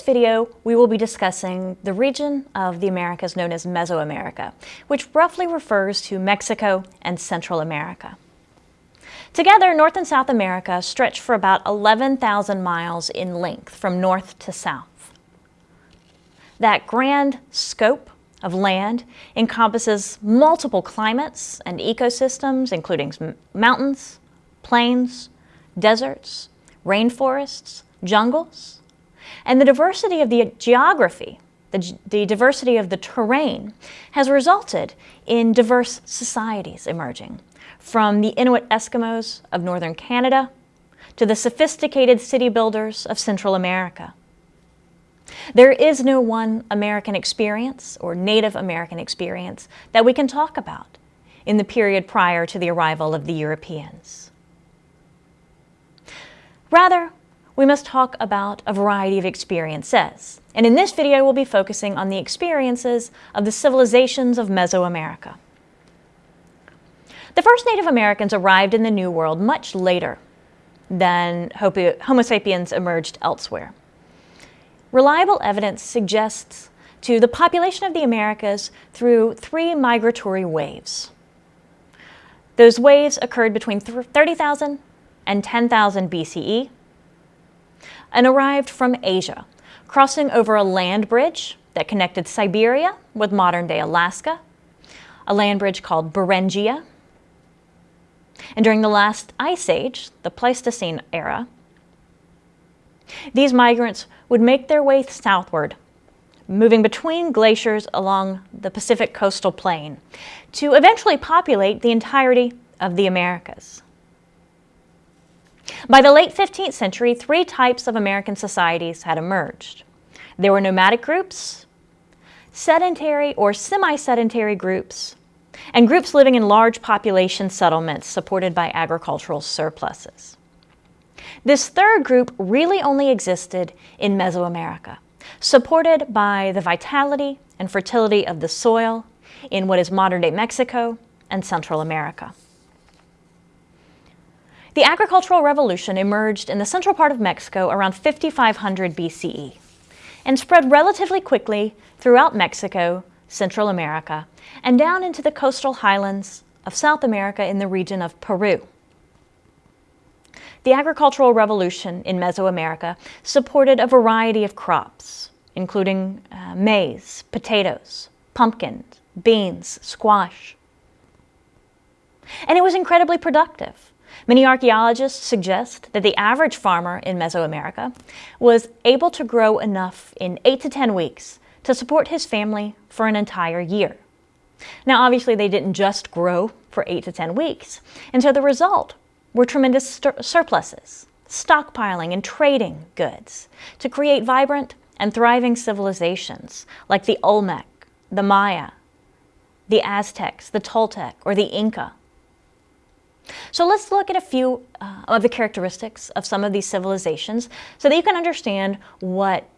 video, we will be discussing the region of the Americas known as Mesoamerica, which roughly refers to Mexico and Central America. Together, North and South America stretch for about 11,000 miles in length from north to south. That grand scope of land encompasses multiple climates and ecosystems, including mountains, plains, deserts, rainforests, jungles, and the diversity of the geography, the, the diversity of the terrain, has resulted in diverse societies emerging, from the Inuit Eskimos of northern Canada to the sophisticated city builders of Central America. There is no one American experience or Native American experience that we can talk about in the period prior to the arrival of the Europeans. Rather, we must talk about a variety of experiences. And in this video, we'll be focusing on the experiences of the civilizations of Mesoamerica. The first Native Americans arrived in the New World much later than Homo sapiens emerged elsewhere. Reliable evidence suggests to the population of the Americas through three migratory waves. Those waves occurred between 30,000 and 10,000 BCE and arrived from Asia, crossing over a land bridge that connected Siberia with modern-day Alaska, a land bridge called Beringia. And during the last ice age, the Pleistocene era, these migrants would make their way southward, moving between glaciers along the Pacific coastal plain to eventually populate the entirety of the Americas. By the late 15th century, three types of American societies had emerged. There were nomadic groups, sedentary or semi-sedentary groups, and groups living in large population settlements supported by agricultural surpluses. This third group really only existed in Mesoamerica, supported by the vitality and fertility of the soil in what is modern-day Mexico and Central America. The agricultural revolution emerged in the central part of Mexico around 5500 BCE and spread relatively quickly throughout Mexico, Central America, and down into the coastal highlands of South America in the region of Peru. The agricultural revolution in Mesoamerica supported a variety of crops, including uh, maize, potatoes, pumpkins, beans, squash. And it was incredibly productive. Many archaeologists suggest that the average farmer in Mesoamerica was able to grow enough in 8 to 10 weeks to support his family for an entire year. Now obviously they didn't just grow for 8 to 10 weeks, and so the result were tremendous surpluses, stockpiling and trading goods to create vibrant and thriving civilizations like the Olmec, the Maya, the Aztecs, the Toltec, or the Inca, so let's look at a few uh, of the characteristics of some of these civilizations so that you can understand what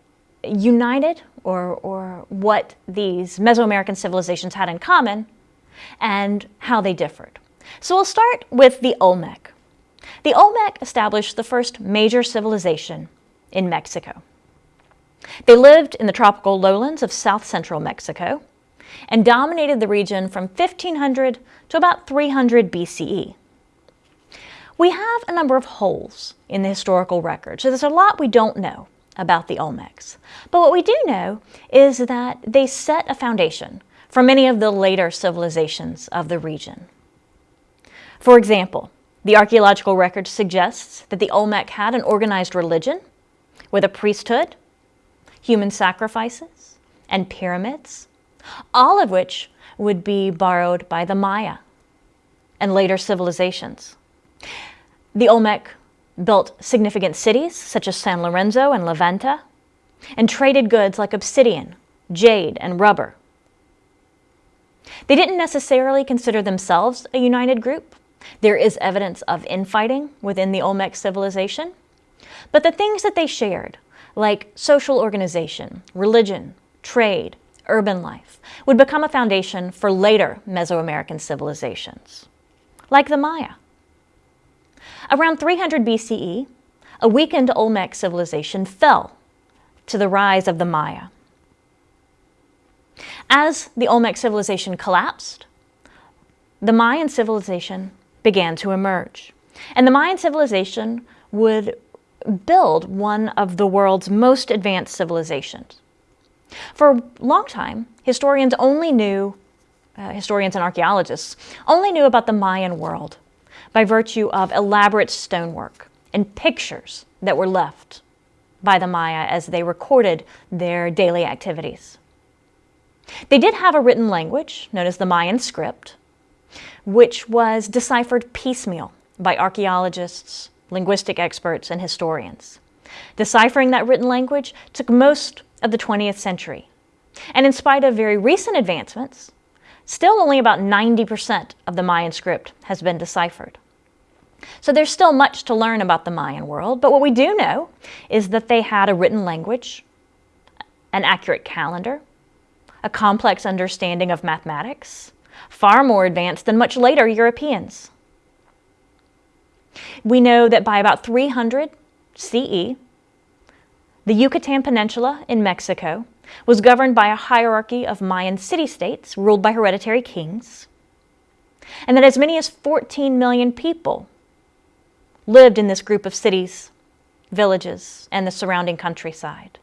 united or, or what these Mesoamerican civilizations had in common and how they differed. So we'll start with the Olmec. The Olmec established the first major civilization in Mexico. They lived in the tropical lowlands of south central Mexico and dominated the region from 1500 to about 300 BCE. We have a number of holes in the historical record, so there's a lot we don't know about the Olmecs. But what we do know is that they set a foundation for many of the later civilizations of the region. For example, the archaeological record suggests that the Olmec had an organized religion with a priesthood, human sacrifices, and pyramids, all of which would be borrowed by the Maya and later civilizations. The Olmec built significant cities such as San Lorenzo and La Venta, and traded goods like obsidian, jade, and rubber. They didn't necessarily consider themselves a united group. There is evidence of infighting within the Olmec civilization. But the things that they shared, like social organization, religion, trade, urban life, would become a foundation for later Mesoamerican civilizations, like the Maya. Around 300 BCE, a weakened Olmec civilization fell to the rise of the Maya. As the Olmec civilization collapsed, the Mayan civilization began to emerge. And the Mayan civilization would build one of the world's most advanced civilizations. For a long time, historians only knew, uh, historians and archaeologists, only knew about the Mayan world by virtue of elaborate stonework and pictures that were left by the Maya as they recorded their daily activities. They did have a written language known as the Mayan script, which was deciphered piecemeal by archaeologists, linguistic experts, and historians. Deciphering that written language took most of the 20th century. And in spite of very recent advancements, still only about 90% of the Mayan script has been deciphered. So there's still much to learn about the Mayan world, but what we do know is that they had a written language, an accurate calendar, a complex understanding of mathematics, far more advanced than much later Europeans. We know that by about 300 CE, the Yucatan Peninsula in Mexico was governed by a hierarchy of Mayan city-states ruled by hereditary kings, and that as many as 14 million people lived in this group of cities, villages, and the surrounding countryside,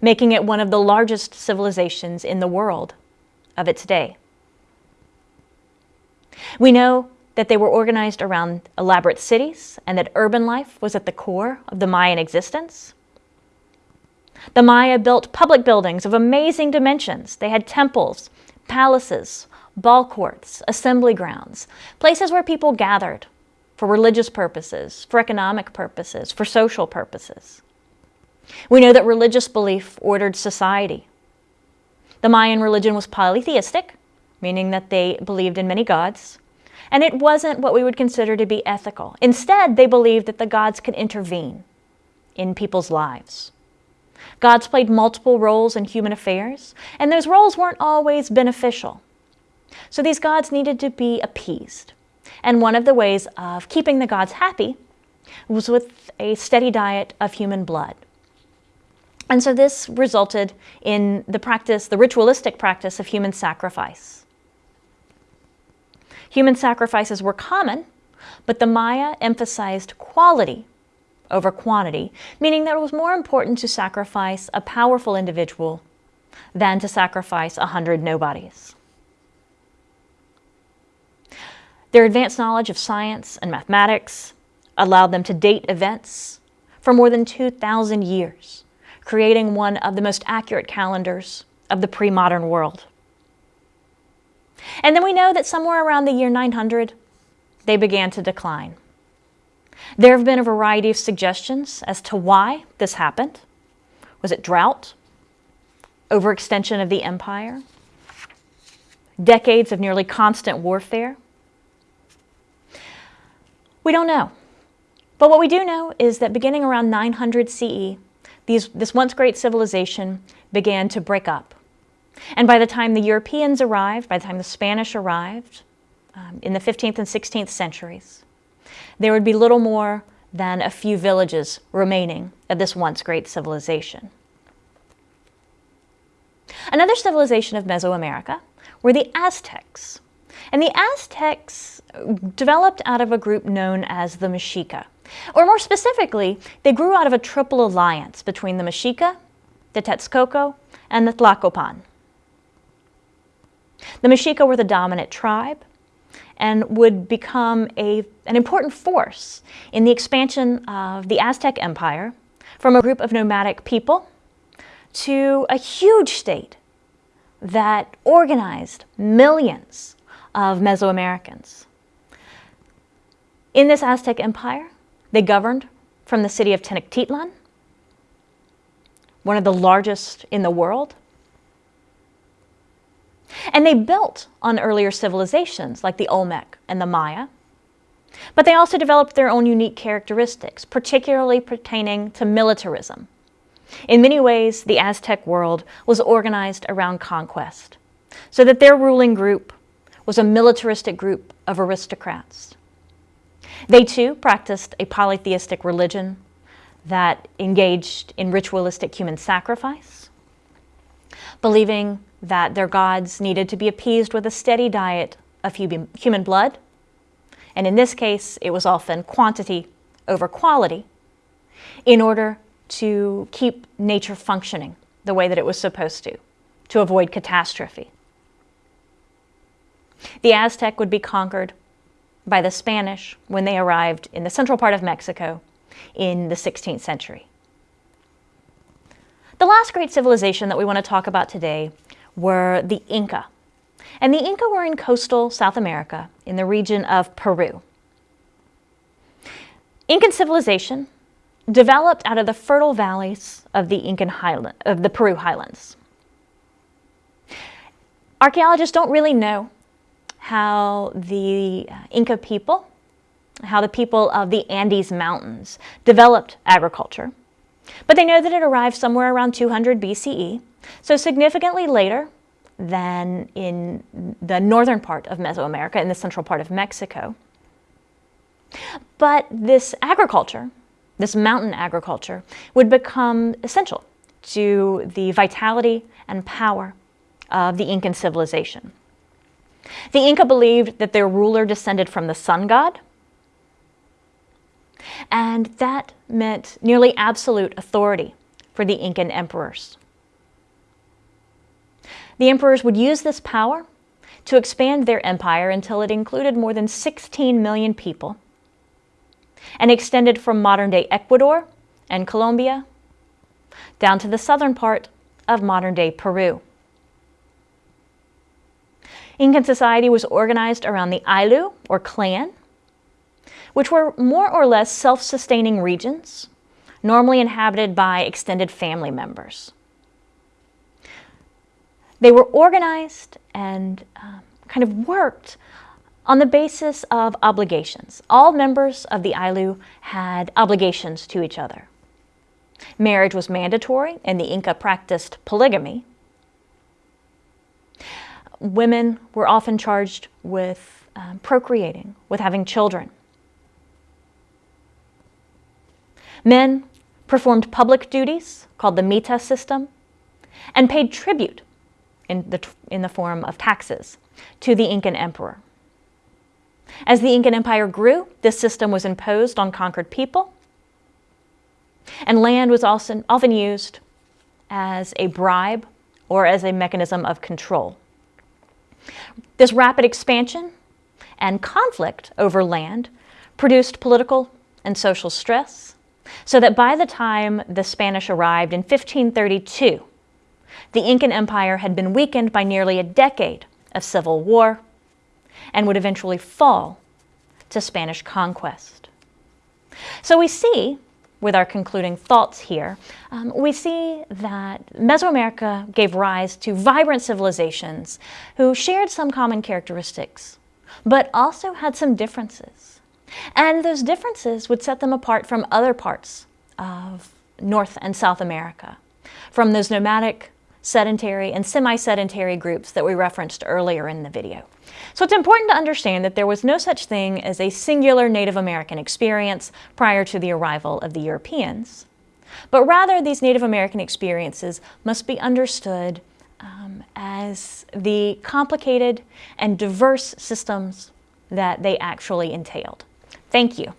making it one of the largest civilizations in the world of its day. We know that they were organized around elaborate cities and that urban life was at the core of the Mayan existence. The Maya built public buildings of amazing dimensions. They had temples, palaces, ball courts, assembly grounds, places where people gathered for religious purposes, for economic purposes, for social purposes. We know that religious belief ordered society. The Mayan religion was polytheistic, meaning that they believed in many gods, and it wasn't what we would consider to be ethical. Instead, they believed that the gods could intervene in people's lives. Gods played multiple roles in human affairs, and those roles weren't always beneficial. So these gods needed to be appeased. And one of the ways of keeping the gods happy was with a steady diet of human blood. And so this resulted in the practice, the ritualistic practice of human sacrifice. Human sacrifices were common, but the Maya emphasized quality over quantity, meaning that it was more important to sacrifice a powerful individual than to sacrifice a hundred nobodies. Their advanced knowledge of science and mathematics allowed them to date events for more than 2,000 years, creating one of the most accurate calendars of the pre-modern world. And then we know that somewhere around the year 900, they began to decline. There have been a variety of suggestions as to why this happened. Was it drought? Overextension of the empire? Decades of nearly constant warfare? We don't know. But what we do know is that beginning around 900 CE, these, this once great civilization began to break up. And by the time the Europeans arrived, by the time the Spanish arrived, um, in the 15th and 16th centuries, there would be little more than a few villages remaining of this once great civilization. Another civilization of Mesoamerica were the Aztecs. And the Aztecs developed out of a group known as the Mexica. Or more specifically, they grew out of a triple alliance between the Mexica, the Texcoco, and the Tlacopan. The Mexica were the dominant tribe and would become a, an important force in the expansion of the Aztec Empire from a group of nomadic people to a huge state that organized millions of Mesoamericans. In this Aztec Empire, they governed from the city of Tenochtitlan, one of the largest in the world. And they built on earlier civilizations like the Olmec and the Maya, but they also developed their own unique characteristics, particularly pertaining to militarism. In many ways, the Aztec world was organized around conquest, so that their ruling group was a militaristic group of aristocrats. They too practiced a polytheistic religion that engaged in ritualistic human sacrifice, believing that their gods needed to be appeased with a steady diet of human blood, and in this case, it was often quantity over quality, in order to keep nature functioning the way that it was supposed to, to avoid catastrophe. The Aztec would be conquered by the Spanish when they arrived in the central part of Mexico in the 16th century. The last great civilization that we want to talk about today were the Inca. And the Inca were in coastal South America in the region of Peru. Incan civilization developed out of the fertile valleys of the Incan highland, of the Peru highlands. Archaeologists don't really know how the Inca people, how the people of the Andes Mountains developed agriculture. But they know that it arrived somewhere around 200 BCE, so significantly later than in the northern part of Mesoamerica, in the central part of Mexico. But this agriculture, this mountain agriculture, would become essential to the vitality and power of the Incan civilization. The Inca believed that their ruler descended from the sun god, and that meant nearly absolute authority for the Incan emperors. The emperors would use this power to expand their empire until it included more than 16 million people and extended from modern-day Ecuador and Colombia down to the southern part of modern-day Peru. Incan society was organized around the Ayllu, or clan, which were more or less self-sustaining regions, normally inhabited by extended family members. They were organized and um, kind of worked on the basis of obligations. All members of the Ayllu had obligations to each other. Marriage was mandatory, and the Inca practiced polygamy, women were often charged with um, procreating, with having children. Men performed public duties, called the mita system, and paid tribute in the, in the form of taxes to the Incan emperor. As the Incan Empire grew, this system was imposed on conquered people, and land was also often used as a bribe or as a mechanism of control. This rapid expansion and conflict over land produced political and social stress, so that by the time the Spanish arrived in 1532, the Incan Empire had been weakened by nearly a decade of civil war and would eventually fall to Spanish conquest. So we see with our concluding thoughts here, um, we see that Mesoamerica gave rise to vibrant civilizations who shared some common characteristics, but also had some differences. And those differences would set them apart from other parts of North and South America, from those nomadic, sedentary, and semi-sedentary groups that we referenced earlier in the video. So it's important to understand that there was no such thing as a singular Native American experience prior to the arrival of the Europeans, but rather these Native American experiences must be understood um, as the complicated and diverse systems that they actually entailed. Thank you.